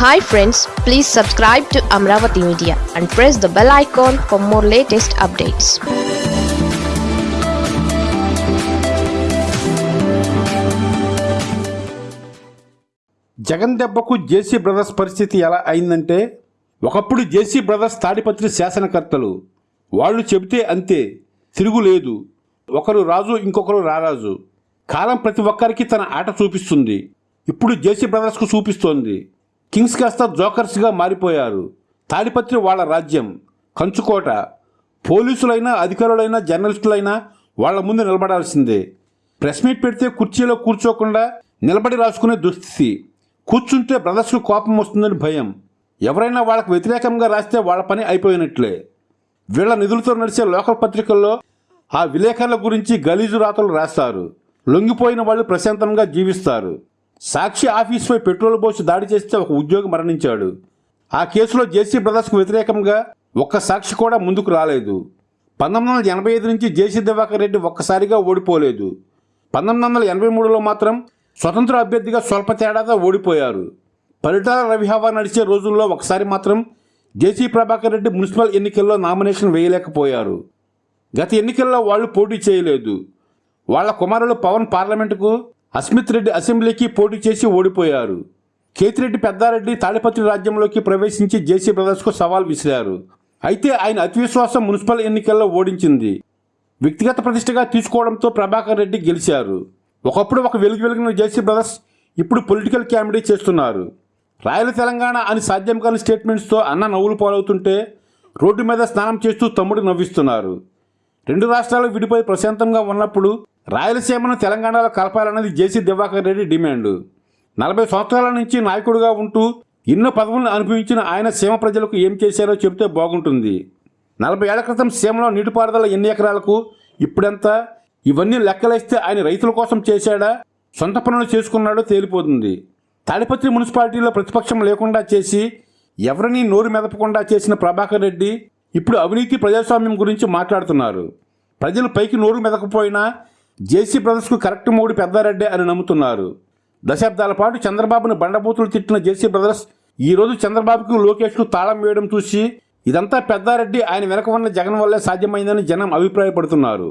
Hi friends please subscribe to Amaravati media and press the bell icon for more latest updates Jagan దెబ్బకు JC brothers పరిస్థితి ఎలా అయిందంటే ఒకప్పుడు JC brothers Tadipatri శాసనకర్తలు. వాళ్ళు చెబితే అంతే తిరుగులేదు ఒకరు రాజు ఇంకొకరు రారాజు. కాలం ప్రతి ఒక్కరికి తన ఆట చూపిస్తుంది. ఇప్పుడు జేసీ బ్రదర్స్కు చూపిస్తోంది. కింగ్స్ కాస్త జోకర్స్గా మారిపోయారు. తాడిపత్రి వాళ్ళ రాజ్యం. కంచుకోట. పోలీసులైనా అధికారులైనా జర్నలిస్టులైనా వాళ్ళ ముందు నిలబడాల్సిందే. ప్రెస్ మీట్ పెడితే కుర్చీలో కూర్చోకుండా నిలబడి రాసుకునే దుస్థితి. కూర్చుంటే బ్రదర్స్కు కోపం వస్తుందని భయం. ఎవరైనా వాళ్ళకు వ్యతిరేకంగా రాస్తే వాళ్ళ పని అయిపోయినట్లే. వీళ్ళ నిధులతో నడిచే లోకల్ పత్రికల్లో ఆ విలేకరుల గురించి గలీజు రాతలు రాస్తారు. లొంగిపోయిన వాళ్ళు ప్రశాంతంగా జీవిస్తారు. సాక్షి ఆఫీసుపై పెట్రోల్ పోసి దాడి చేస్తే ఒక ఉద్యోగి మరణించాడు. ఆ కేసులో జేసీ బ్రదర్స్కు వ్యతిరేకంగా ఒక్క సాక్షి కూడా ముందుకు రాలేదు. పంతొమ్మిది వందల ఎనభై ఐదు నుంచి జేసీ దివాకర్ రెడ్డి ఒక్కసారిగా ఓడిపోలేదు. పంతొమ్మిది వందల ఎనభై మూడులో మాత్రం స్వతంత్ర అభ్యర్థిగా స్వల్ప తేడాతో ఓడిపోయారు. పరిటాల రవిహావా నడిచే రోజుల్లో ఒకసారి మాత్రం జేసీ ప్రభాకర్ రెడ్డి మున్సిపల్ ఎన్నికల్లో నామినేషన్ వేయలేకపోయారు. గత ఎన్నికల్లో వాళ్ళు పోటీ చేయలేదు. వాళ్ళ కుమారులు పవన్ పార్లమెంటుకు అస్మిత్ రెడ్డి అసెంబ్లీకి పోటీ చేసి ఓడిపోయారు. కేతిరెడ్డి పెద్దారెడ్డి తాడిపత్రి రాజ్యంలోకి ప్రవేశించి జేసీ బ్రదర్స్కు సవాల్ విసిరారు. అయితే ఆయన అతివిశ్వాసం మున్సిపల్ ఎన్నికల్లో ఓడించింది. వ్యక్తిగత ప్రతిష్టగా తీసుకోవడంతో ప్రభాకర్ రెడ్డి గెలిచారు. ఒకప్పుడు ఒక వెలుగు వెలిగిన జేసీ బ్రదర్స్ ఇప్పుడు పొలిటికల్ క్యామెడీ చేస్తున్నారు. రాయల తెలంగాణ అని సాధ్యం కాని స్టేట్మెంట్స్తో అన్న నవ్వులు పాలవుతుంటే రోడ్డు మీద స్నానం చేస్తూ తమ్ముడు నవ్విస్తున్నారు. రెండు రాష్ట్రాలు విడిపోయి ప్రశాంతంగా ఉన్నప్పుడు రాయలసీమను తెలంగాణలో కలపాలన్నది జేసీ దివాకర్ రెడ్డి డిమాండ్. నలభై సంవత్సరాల నుంచి నాయకుడిగా ఉంటూ ఎన్నో పదవులను అనుభవించిన ఆయన సీమ ప్రజలకు ఏం చేశారో చెబితే బాగుంటుంది. నలభై ఏళ్ళ క్రితం సీమలో నీటిపారుదల ఎన్ని ఎకరాలకు ఇప్పుడెంత? ఇవన్నీ లెక్కలేస్తే ఆయన రైతుల కోసం చేశాడా? సొంత పనులు చేసుకున్నాడో తేలిపోతుంది. తాడిపత్రి మున్సిపాలిటీలో ప్రతిపక్షం లేకుండా చేసి ఎవరినీ నోరు మెదపకుండా చేసిన ప్రభాకర్ రెడ్డి ఇప్పుడు అవినీతి ప్రజాస్వామ్యం గురించి మాట్లాడుతున్నారు. ప్రజలు పైకి నోరు మెదకపోయినా జేసీ బ్రదర్స్కు కరెక్ట్ మూడు పెద్దారెడ్డి అని నమ్ముతున్నారు. దశాబ్దాల పాటు చంద్రబాబును బండబూతులు తిట్టిన జేసీ బ్రదర్స్ ఈ రోజు చంద్రబాబుకు లోకేష్కు తాళం వేయడం చూసి ఇదంతా పెద్దారెడ్డి ఆయన వెనక ఉన్న జగన్ వల్లే సాధ్యమైందని జనం అభిప్రాయపడుతున్నారు.